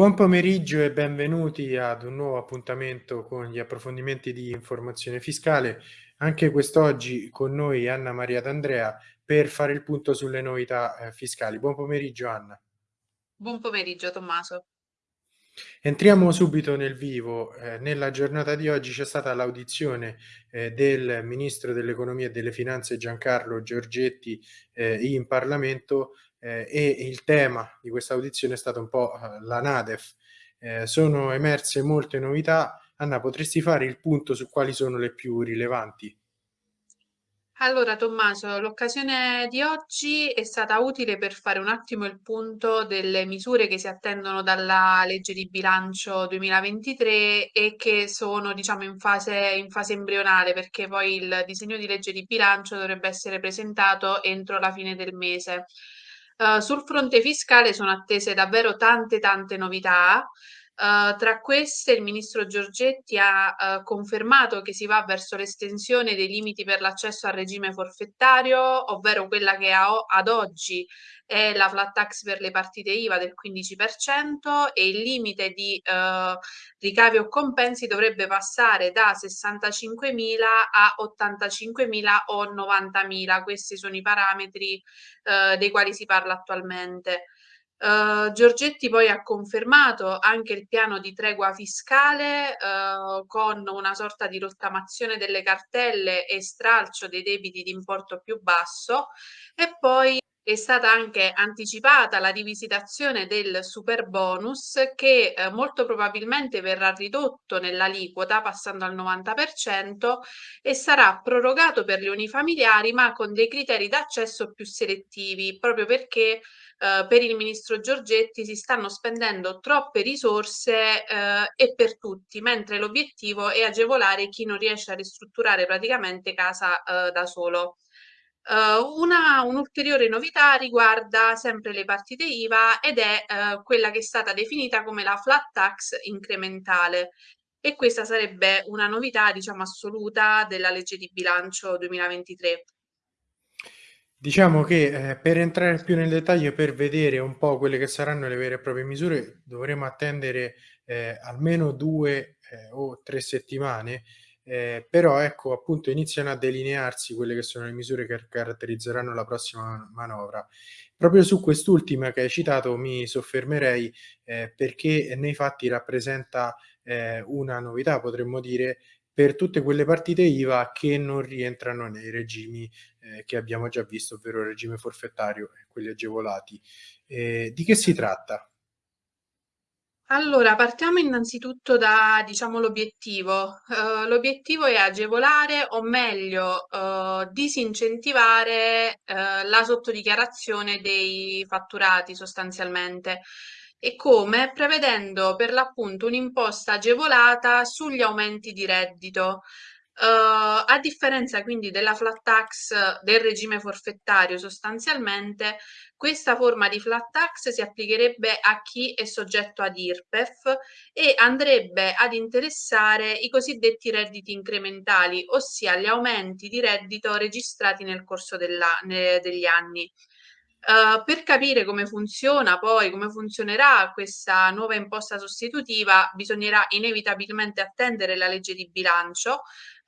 Buon pomeriggio e benvenuti ad un nuovo appuntamento con gli approfondimenti di informazione fiscale. Anche quest'oggi con noi Anna Maria D'Andrea per fare il punto sulle novità eh, fiscali. Buon pomeriggio Anna. Buon pomeriggio Tommaso. Entriamo subito nel vivo. Eh, nella giornata di oggi c'è stata l'audizione eh, del Ministro dell'Economia e delle Finanze Giancarlo Giorgetti eh, in Parlamento eh, e il tema di questa audizione è stato un po' eh, la NADEF. Eh, sono emerse molte novità. Anna, potresti fare il punto su quali sono le più rilevanti? Allora, Tommaso, l'occasione di oggi è stata utile per fare un attimo il punto delle misure che si attendono dalla legge di bilancio 2023 e che sono, diciamo, in fase, in fase embrionale, perché poi il disegno di legge di bilancio dovrebbe essere presentato entro la fine del mese. Uh, sul fronte fiscale sono attese davvero tante tante novità. Uh, tra queste il ministro Giorgetti ha uh, confermato che si va verso l'estensione dei limiti per l'accesso al regime forfettario, ovvero quella che ad oggi è la flat tax per le partite IVA del 15% e il limite di uh, ricavi o compensi dovrebbe passare da 65.000 a 85.000 o 90.000. Questi sono i parametri dei quali si parla attualmente. Uh, Giorgetti poi ha confermato anche il piano di tregua fiscale uh, con una sorta di rottamazione delle cartelle e stralcio dei debiti di importo più basso e poi è stata anche anticipata la rivisitazione del super bonus che eh, molto probabilmente verrà ridotto nell'aliquota passando al 90% e sarà prorogato per le unifamiliari ma con dei criteri d'accesso più selettivi proprio perché eh, per il ministro Giorgetti si stanno spendendo troppe risorse eh, e per tutti, mentre l'obiettivo è agevolare chi non riesce a ristrutturare praticamente casa eh, da solo. Uh, una un'ulteriore novità riguarda sempre le partite IVA ed è uh, quella che è stata definita come la flat tax incrementale e questa sarebbe una novità diciamo assoluta della legge di bilancio 2023. Diciamo che eh, per entrare più nel dettaglio, per vedere un po' quelle che saranno le vere e proprie misure, dovremo attendere eh, almeno due eh, o tre settimane, eh, però ecco appunto iniziano a delinearsi quelle che sono le misure che caratterizzeranno la prossima manovra. Proprio su quest'ultima che hai citato mi soffermerei eh, perché nei fatti rappresenta eh, una novità, potremmo dire, per tutte quelle partite IVA che non rientrano nei regimi eh, che abbiamo già visto, ovvero il regime forfettario e quelli agevolati. Eh, di che si tratta? Allora, partiamo innanzitutto da, diciamo, l'obiettivo. Uh, l'obiettivo è agevolare o meglio uh, disincentivare uh, la sottodichiarazione dei fatturati sostanzialmente. E come? Prevedendo per l'appunto un'imposta agevolata sugli aumenti di reddito. Uh, a differenza quindi della flat tax del regime forfettario sostanzialmente, questa forma di flat tax si applicherebbe a chi è soggetto ad IRPEF e andrebbe ad interessare i cosiddetti redditi incrementali, ossia gli aumenti di reddito registrati nel corso della, ne, degli anni. Uh, per capire come funziona poi, come funzionerà questa nuova imposta sostitutiva, bisognerà inevitabilmente attendere la legge di bilancio,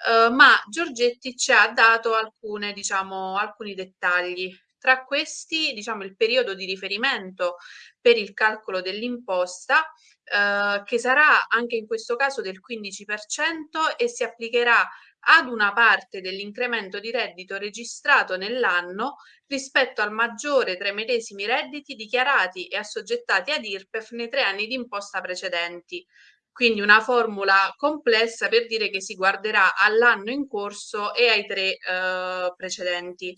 uh, ma Giorgetti ci ha dato alcune, diciamo, alcuni dettagli. Tra questi, diciamo, il periodo di riferimento per il calcolo dell'imposta, uh, che sarà anche in questo caso del 15% e si applicherà ad una parte dell'incremento di reddito registrato nell'anno rispetto al maggiore tra i medesimi redditi dichiarati e assoggettati ad IRPEF nei tre anni di imposta precedenti. Quindi una formula complessa per dire che si guarderà all'anno in corso e ai tre eh, precedenti.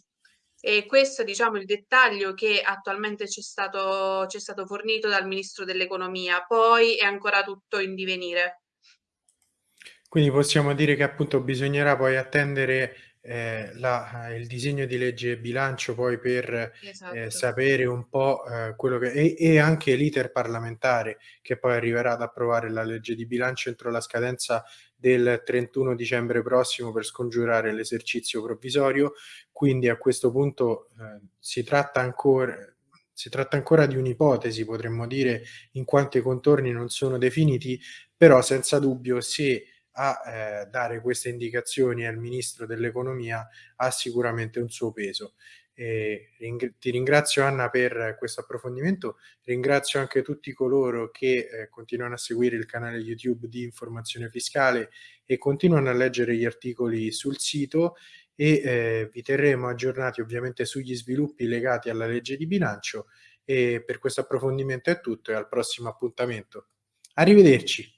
E questo è diciamo, il dettaglio che attualmente ci è stato, stato fornito dal Ministro dell'Economia, poi è ancora tutto in divenire. Quindi possiamo dire che appunto bisognerà poi attendere eh, la, il disegno di legge bilancio poi per eh, esatto. eh, sapere un po' eh, quello che e, e anche l'iter parlamentare che poi arriverà ad approvare la legge di bilancio entro la scadenza del 31 dicembre prossimo per scongiurare l'esercizio provvisorio quindi a questo punto eh, si tratta ancora Si tratta ancora di un'ipotesi, potremmo dire, in quanto i contorni non sono definiti, però senza dubbio se a eh, dare queste indicazioni al Ministro dell'Economia ha sicuramente un suo peso. Ring- ti ringrazio Anna per questo approfondimento, ringrazio anche tutti coloro che eh, continuano a seguire il canale YouTube di informazione fiscale e continuano a leggere gli articoli sul sito e eh, vi terremo aggiornati ovviamente sugli sviluppi legati alla legge di bilancio e per questo approfondimento è tutto e al prossimo appuntamento. Arrivederci.